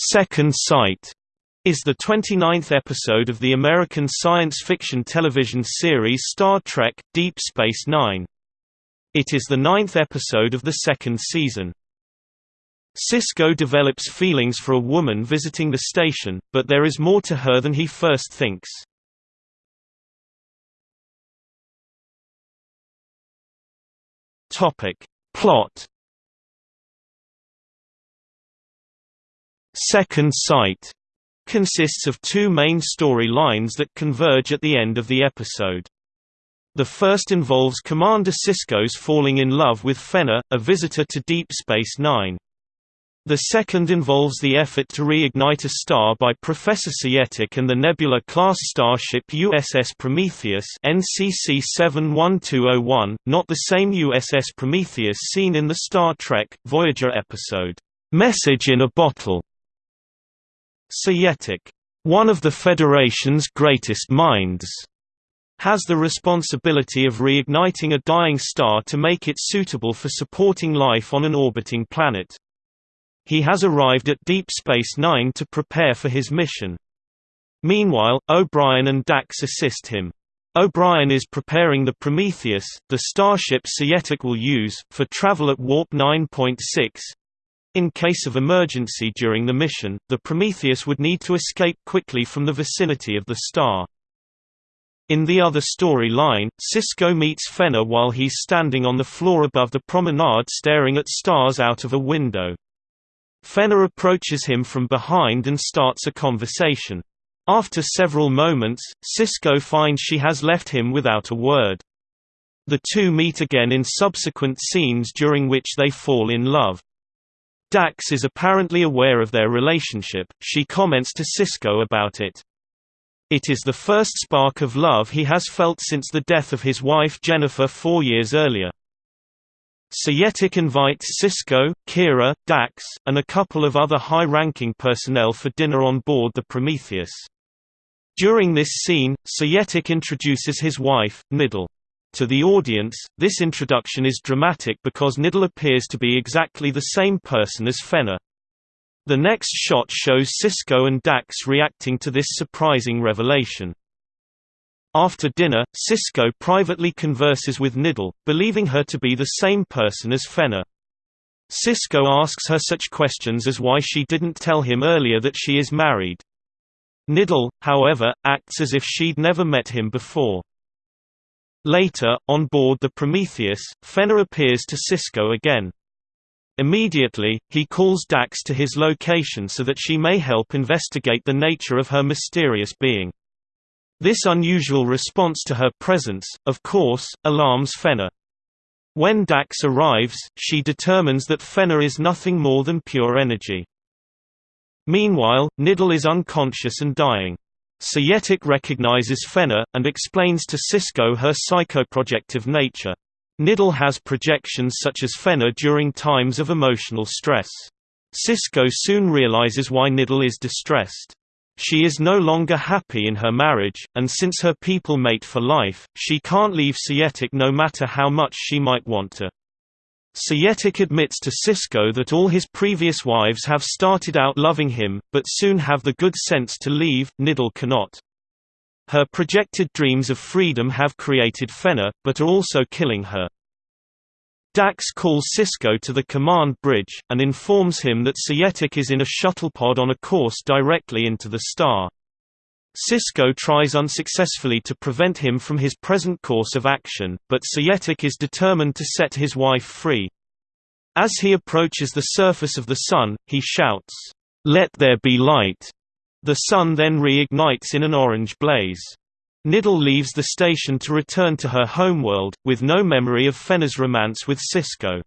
Second Sight is the 29th episode of the American science fiction television series Star Trek – Deep Space Nine. It is the ninth episode of the second season. Sisko develops feelings for a woman visiting the station, but there is more to her than he first thinks. Plot Second Sight consists of two main story lines that converge at the end of the episode. The first involves Commander Sisko's falling in love with Fenna, a visitor to Deep Space Nine. The second involves the effort to reignite a star by Professor Seyetik and the Nebula-class starship USS Prometheus NCC 71201, not the same USS Prometheus seen in the Star Trek, Voyager episode, "'Message in a Bottle' Seyetik, one of the Federation's greatest minds, has the responsibility of reigniting a dying star to make it suitable for supporting life on an orbiting planet. He has arrived at Deep Space Nine to prepare for his mission. Meanwhile, O'Brien and Dax assist him. O'Brien is preparing the Prometheus, the starship Seyetik will use, for travel at warp 9.6. In case of emergency during the mission, the Prometheus would need to escape quickly from the vicinity of the star. In the other story line, Sisko meets Fenna while he's standing on the floor above the promenade staring at stars out of a window. Fenna approaches him from behind and starts a conversation. After several moments, Sisko finds she has left him without a word. The two meet again in subsequent scenes during which they fall in love. Dax is apparently aware of their relationship, she comments to Sisko about it. It is the first spark of love he has felt since the death of his wife Jennifer four years earlier. Seyetik invites Sisko, Kira, Dax, and a couple of other high-ranking personnel for dinner on board the Prometheus. During this scene, Seyetik introduces his wife, Nidell. To the audience, this introduction is dramatic because Nidell appears to be exactly the same person as Fenna. The next shot shows Sisko and Dax reacting to this surprising revelation. After dinner, Sisko privately converses with Nidell, believing her to be the same person as Fenna. Sisko asks her such questions as why she didn't tell him earlier that she is married. Nidell, however, acts as if she'd never met him before. Later, on board the Prometheus, Fenna appears to Sisko again. Immediately, he calls Dax to his location so that she may help investigate the nature of her mysterious being. This unusual response to her presence, of course, alarms Fenna. When Dax arrives, she determines that Fenna is nothing more than pure energy. Meanwhile, Nidell is unconscious and dying. Seyetik recognizes Fenna, and explains to Sisko her psychoprojective nature. Nidell has projections such as Fenna during times of emotional stress. Sisko soon realizes why Nidell is distressed. She is no longer happy in her marriage, and since her people mate for life, she can't leave Seyetik no matter how much she might want to. Seyetik admits to Sisko that all his previous wives have started out loving him, but soon have the good sense to leave, Nidell cannot. Her projected dreams of freedom have created Fenna, but are also killing her. Dax calls Sisko to the command bridge, and informs him that Seyetik is in a shuttlepod on a course directly into the star. Sisko tries unsuccessfully to prevent him from his present course of action, but Seyetik is determined to set his wife free. As he approaches the surface of the Sun, he shouts, "'Let there be light!' The Sun then reignites in an orange blaze. Nidell leaves the station to return to her homeworld, with no memory of Fenna's romance with Sisko.